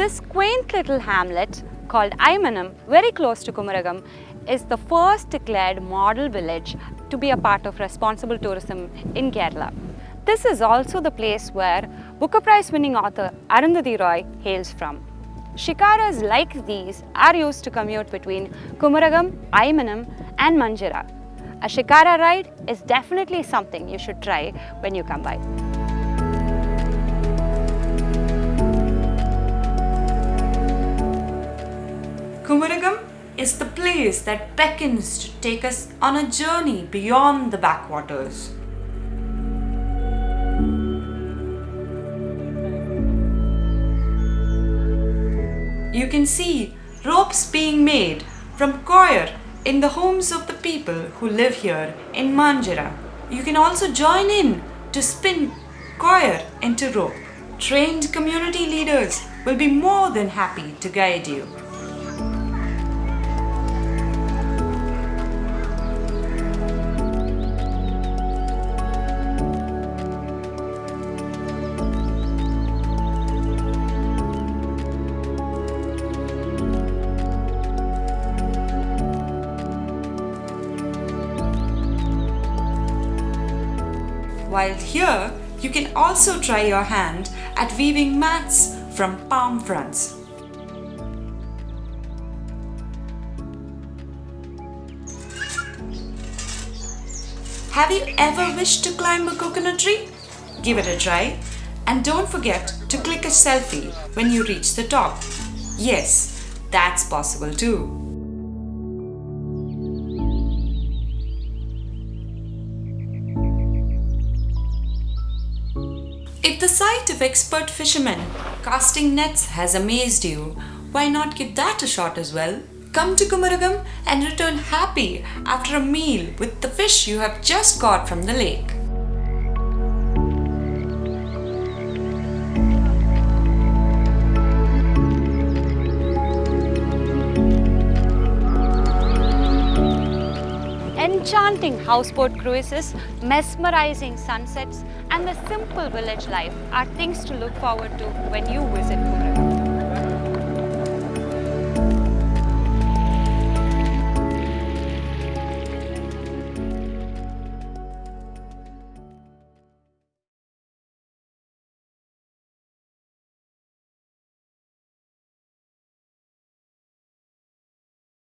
This quaint little hamlet called Aimanam, very close to Kumarakom, is the first declared model village to be a part of responsible tourism in Kerala. This is also the place where Booker Prize winning author Arundhati Roy hails from. Shikaras like these are used to commute between Kumarakom, Aimanam and Manjira. A shikara ride is definitely something you should try when you come by. Kumarakom is the place that beckons to take us on a journey beyond the backwaters. You can see ropes being made from coir in the homes of the people who live here in Manjira. You can also join in to spin coir into rope. Trained community leaders will be more than happy to guide you. While here, you can also try your hand at weaving mats from palm fronds. Have you ever wished to climb a coconut tree? Give it a try and don't forget to click a selfie when you reach the top. Yes, that's possible too. If the sight of expert fishermen casting nets has amazed you, why not give that a shot as well? Come to Kumarakom and return happy after a meal with the fish you have just caught from the lake. Enchanting houseboat cruises, mesmerizing sunsets and the simple village life are things to look forward to when you visit Kumarakom.